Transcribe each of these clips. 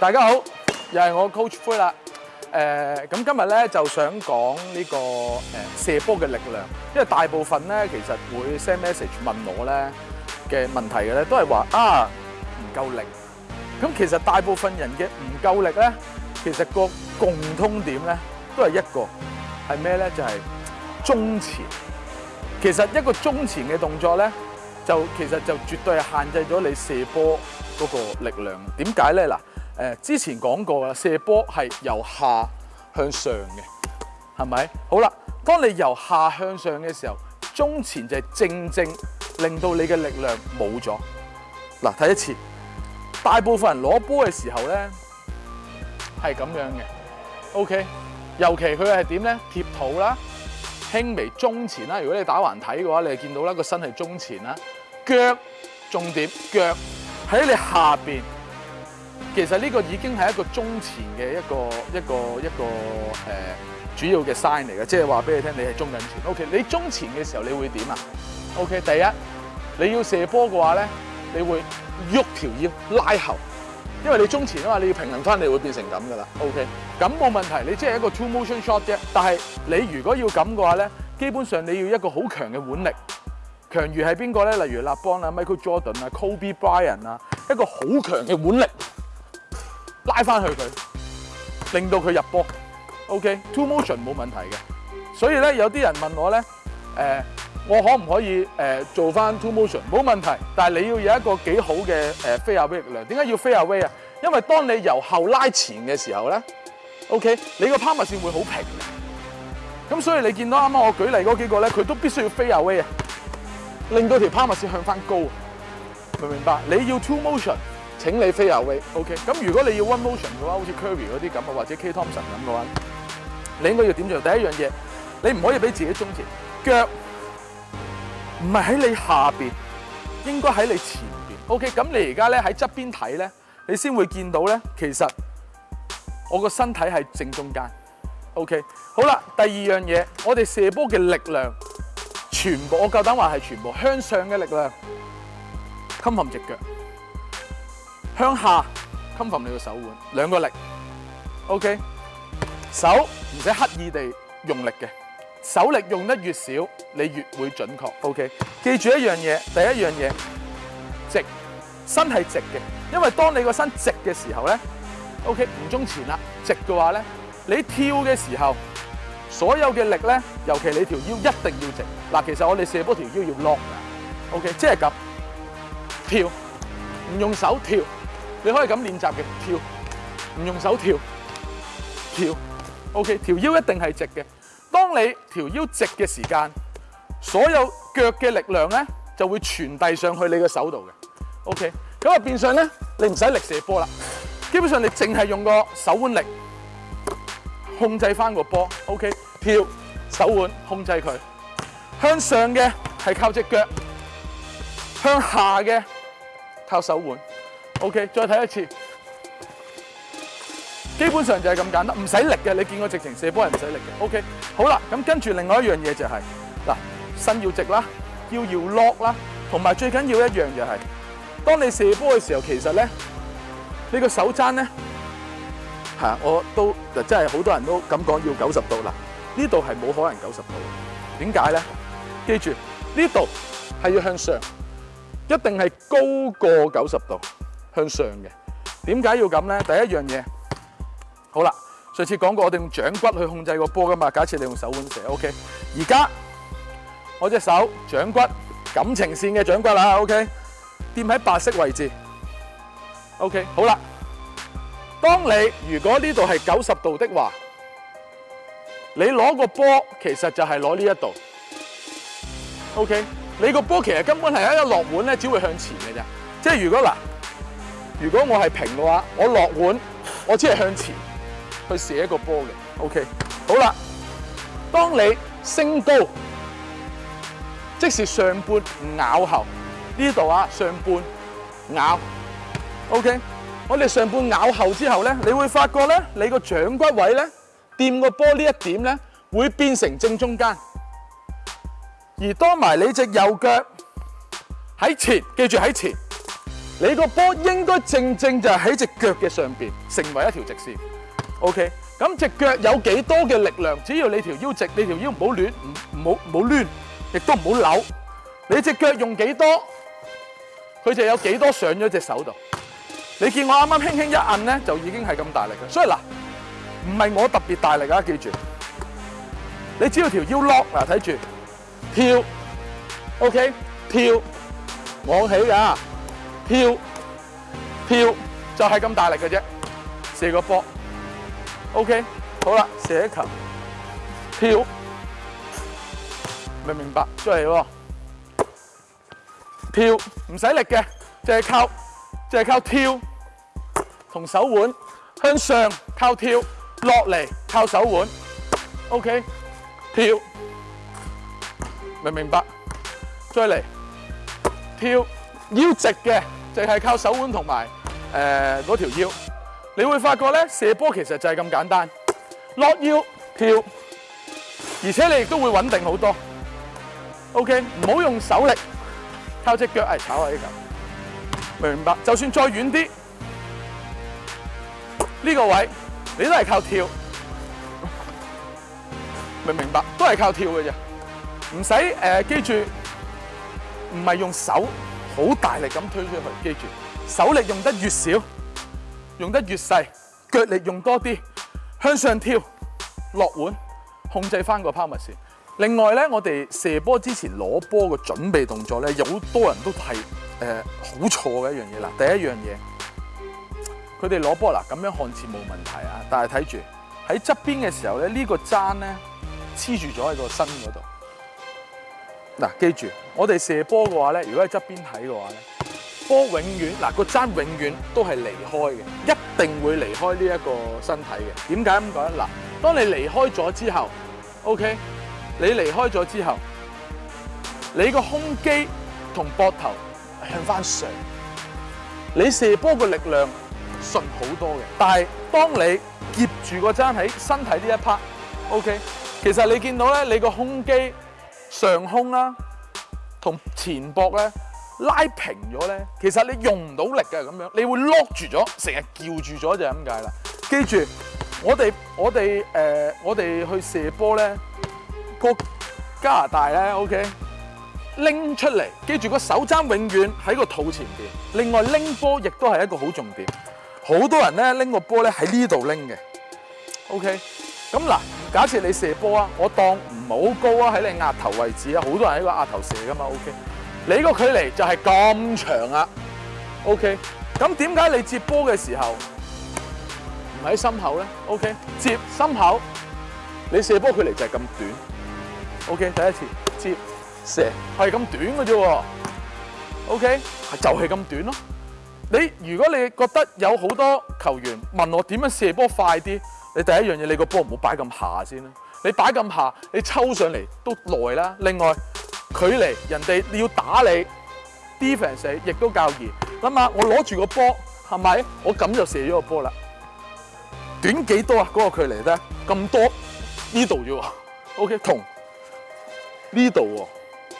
大家好，又系我 Coach 灰啦。誒，咁今日咧就想講呢個誒射波嘅力量，因為大部分咧其實會 send message 問我咧嘅問題嘅咧，都係話啊唔夠力。咁其實大部分人嘅唔夠力咧，其實個共通點咧都係一個係咩咧？就係中前。其實一個中前嘅動作咧，就其實就絕對係限制咗你射波嗰個力量。點解咧？嗱。诶，之前讲过啦，射波系由下向上嘅，系咪？好啦，当你由下向上嘅时候，中前就正正令到你嘅力量冇咗。嗱，睇一次，大部分人攞波嘅时候咧系咁样嘅。OK，尤其佢系点咧？贴肚啦，轻微中前啦。如果你打环睇嘅话，你就见到啦个身系中前啦，脚重点，脚喺你下边。其實呢個已經係一個中前嘅一個一個一個誒主要嘅 sign 嚟嘅，即係話俾你聽，你係中緊前。O K，你中前嘅時候，你會點啊？O K，第一你要射波嘅話咧，你會喐條腰拉後，因為你中前啊嘛，你要平衡翻，你會變成咁噶啦。O K，咁冇問題，你即係一個 two motion shot 啫。但係你如果要咁嘅話咧，基本上你要一個好強嘅腕力，強如係邊個咧？例如立邦啊、Michael Jordan 啊、Kobe Bryant 啊，一個好強嘅腕力。拉翻去佢，令到佢入波。OK，two motion 冇问题嘅。所以咧，有啲人问我咧，诶，我可唔可以诶做翻 two motion？冇问题，但系你要有一个几好嘅诶飞下 w e 量。点解要飞下 w 啊？因为当你由后拉前嘅时候咧，OK，你个抛物线会好平。咁所以你见到啱啱我举例嗰几个咧，佢都必须要飞下 weight 啊，令到条抛物线向翻高。明唔明白？你要 two motion。請你飛啊！位 o k 咁如果你要 One Motion 嘅話，好似 Curry 嗰啲咁啊，或者 K. Thompson 咁嘅話，你應該要點做？第一樣嘢，你唔可以俾自己中前，腳唔係喺你下面，應該喺你前面。OK。咁你而家咧喺側邊睇咧，你先會見到咧，其實我個身體係正中間。OK。好啦，第二樣嘢，我哋射波嘅力量全部，我夠膽話係全部向上嘅力量，襟含直腳。向下 confirm 你個手腕，两个力，OK，手唔使刻意地用力嘅，手力用得越少，你越会准确。OK，记住一样嘢，第一样嘢，直，身系直嘅，因为当你个身直嘅时候咧，OK，唔中前啦，直嘅话咧，你跳嘅时候，所有嘅力咧，尤其你条腰一定要直。嗱，其实我哋射波条腰要落噶 o k 即系咁，跳，唔用手跳。你可以咁練習嘅跳，唔用手跳，跳，OK，調腰一定係直嘅。當你條腰直嘅時間，所有腳嘅力量咧就會傳遞上去你嘅手度嘅，OK。咁啊變相咧，你唔使力射波啦。基本上你淨係用個手腕力控制翻個波，OK。跳，手腕控制佢向上嘅係靠只腳，向下嘅靠手腕。OK，再睇一次，基本上就系咁简单，唔使力嘅。你见过直情射波唔使力嘅？OK，好啦，咁跟住另外一样嘢就系嗱，身要直啦，要摇落啦，同埋最紧要一样就系，当你射波嘅时候，其实咧，你个手踭咧吓，我都就真系好多人都咁讲，要九十度啦。呢度系冇可能九十度，点解咧？记住呢度系要向上，一定系高过九十度。向上嘅，点解要咁咧？第一样嘢，好啦，上次讲过我哋用掌骨去控制个波噶嘛。假设你用手腕射，OK，而家我只手掌骨感情线嘅掌骨啦，OK，掂喺白色位置，OK，好啦。当你如果呢度系九十度的话，你攞个波其实就系攞呢一度，OK，你个波其实根本系喺一落碗咧，只会向前嘅啫。即系如果嗱。如果我係平嘅話，我落碗，我只係向前去射一個波嘅。OK，好啦，當你升高，即是上半咬後呢度啊，上半咬。OK，我哋上半咬後之後咧，你會發覺咧，你個掌骨位咧，掂個波呢一點咧，會變成正中間。而當埋你只右腳喺前，記住喺前。你個波應該正正就喺只腳嘅上面，成為一條直線。OK，咁只腳有幾多嘅力量？只要你條腰直，你條腰唔好亂，唔好唔好亦都唔好扭。你只腳用幾多，佢就有幾多上咗隻手度。你見我啱啱輕輕一摁咧，就已經係咁大力嘅。所以嗱，唔係我特別大力啊，記住。你只要條腰落嗱，睇住跳，OK，跳，往起㗎。跳跳就系咁大力嘅啫，射个波。OK，好啦，射一球。跳，明唔明白，再嚟喎。跳唔使力嘅，就系靠就系靠跳同手腕向上靠跳，落嚟靠手腕。OK，跳，明唔明白，再嚟跳要直嘅。净系靠手腕同埋诶嗰条腰，你会发觉咧射波其实就系咁简单，落腰跳，而且你亦都会稳定好多。OK，唔好用手力，靠只脚嚟炒下呢球。明唔明白？就算再远啲，呢个位你都系靠跳，明唔明白？都系靠跳嘅啫，唔使诶，记住唔系用手。好大力咁推出去，記住手力用得越少，用得越細，腳力用多啲，向上跳，落碗，控制翻個 p o w e r 另外咧，我哋射波之前攞波嘅準備動作咧，有好多人都係誒好錯嘅一樣嘢啦。第一樣嘢，佢哋攞波嗱，咁樣看似冇問題啊，但係睇住喺側邊嘅時候咧，呢個踭咧黐住咗喺個身嗰度。嗱，記住，我哋射波嘅話咧，如果喺側邊睇嘅話咧，波永遠嗱個踭永遠都係離開嘅，一定會離開呢一個身體嘅。點解咁講咧？嗱，當你離開咗之後，OK，你離開咗之後，你個胸肌同膊頭向翻上，你射波嘅力量順好多嘅。但係當你夾住個踭喺身體呢一 part，OK，其實你見到咧，你個胸肌。上胸啦，同前膊咧拉平咗咧，其實你用唔到力嘅咁樣，你會 lock 住咗，成日叫住咗就係咁解啦。記住，我哋我哋誒我哋去射波咧，個加拿大咧 OK，拎出嚟。記住個手踭永遠喺個肚前邊。另外拎波亦都係一個好重點。好多人咧拎個波咧喺呢度拎嘅。OK，咁嗱。假设你射波啊，我当唔好高啊，喺你额头位置啊，好多人喺个额头射噶嘛，OK。你个距离就系咁长啊，OK。咁点解你接波嘅时候唔喺心口咧？OK，接心口，你射波距离就系咁短，OK。第一次接射系咁短嘅啫，OK，就系咁短咯。你如果你觉得有好多球员问我点样射波快啲？你第一樣嘢，你個波唔好擺咁下先啦。你擺咁下，你抽上嚟都耐啦。另外距離人哋你要打你，defence 亦都較易。諗下我攞住個波，係咪我咁就射咗個波啦？短幾多啊？嗰個距離咧咁多呢度啫喎。OK 同呢度喎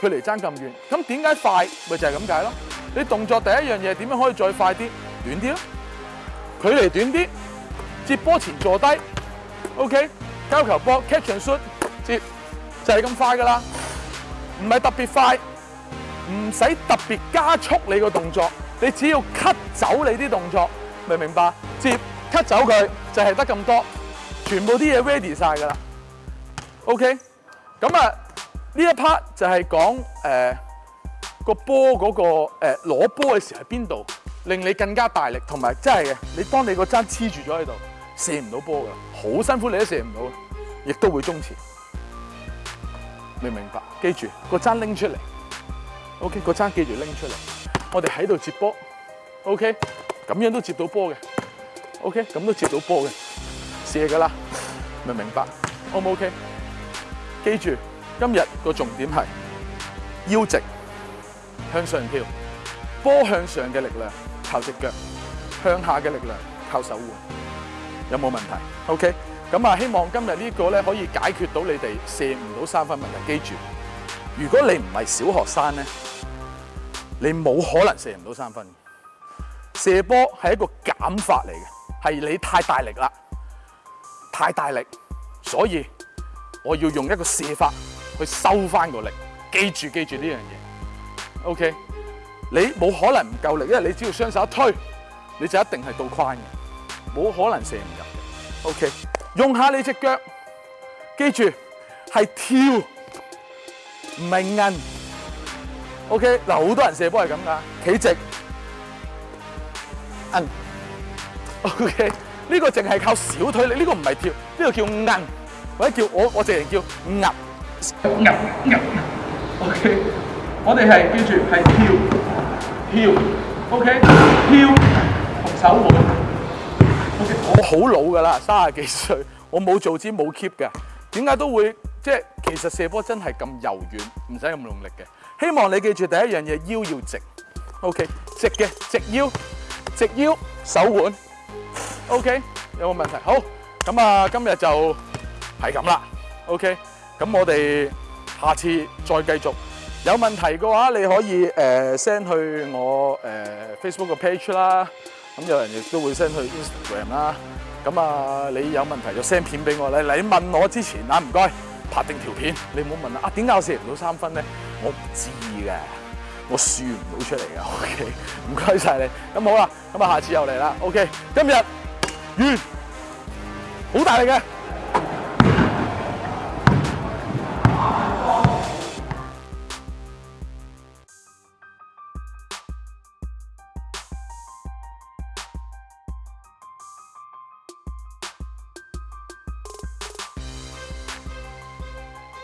距離爭咁遠，咁點解快？咪就係咁解咯。你動作第一樣嘢點樣可以再快啲、短啲咯？距離短啲。接波前坐低，OK，交球波，catch and shoot，接就系咁快噶啦，唔系特别快，唔使特别加速你个动作，你只要 cut 走你啲动作，明唔明白？接 cut 走佢就系得咁多，全部啲嘢 ready 晒噶啦，OK，咁啊呢一 part 就系讲诶个波嗰个诶攞波嘅时喺边度，令你更加大力同埋真系嘅，你当你个踭黐住咗喺度。射唔到波噶，好辛苦你都射唔到，亦都会中前，明唔明白？记住个叉拎出嚟，OK，个叉记住拎出嚟，我哋喺度接波，OK，咁样都接到波嘅，OK，咁都接到波嘅，射噶啦，明唔明白？O 唔 OK？记住今日个重点系腰直向上跳，波向上嘅力量靠只脚，向下嘅力量靠手腕。有冇问题？OK，咁啊，希望今日呢个咧可以解决到你哋射唔到三分问题。记住，如果你唔系小学生咧，你冇可能射唔到三分。射波系一个减法嚟嘅，系你太大力啦，太大力，所以我要用一个射法去收翻个力。记住，记住呢样嘢。OK，你冇可能唔够力，因为你只要双手一推，你就一定系到框嘅。冇可能射唔入嘅，OK，用下你只腳，記住係跳，唔係韌，OK，嗱好多人射波係咁噶，企直，韌，OK，呢個淨係靠小腿力，呢個唔係跳，呢個叫韌，或者叫我我直程叫韌，o k 我哋係記住係跳，跳，OK，跳同手腕。好老噶啦，卅幾 歲，我冇做啲冇 keep 嘅，點解都會即係其實射波真係咁柔軟，唔使咁用力嘅。希望你記住第一樣嘢，腰要直。OK，直嘅，直腰，直腰，手腕。OK，有冇問題？好，咁啊，今日就係咁啦。OK，咁我哋下次再繼續。有問題嘅話，你可以誒 send 去我誒 Facebook 嘅 page 啦，咁有人亦都會 send 去 Instagram 啦。咁啊，你有問題就 send 片俾我你嚟問我之前啊，唔該，拍定條片，你唔好問啊，點解我射唔到三分咧？我唔知嘅，我算唔到出嚟嘅。OK，唔該晒你。咁好啦，咁啊，下次又嚟啦。OK，今日完，好大力嘅。